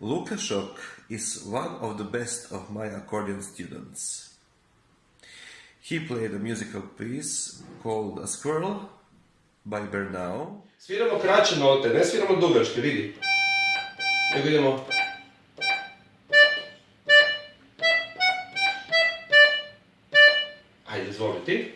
Duszok is one of the best of my accordion students. He played a musical piece called A Squirrel by Bernau. Sviramo kraće note, ne sviramo dugačke, vidi. Nego idemo... Ajde, izvoli ti.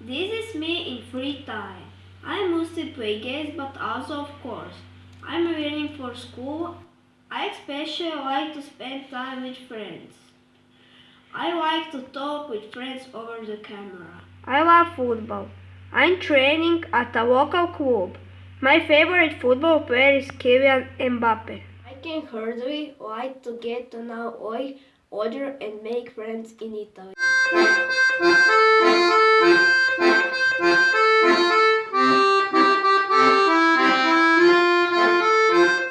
This is me in free time. I mostly play games, but also, of course, I'm waiting for school. I especially like to spend time with friends. I like to talk with friends over the camera. I love football. I'm training at a local club. My favorite football player is Kylian Mbappe. I can hardly like to get to know all other and make friends in Italy.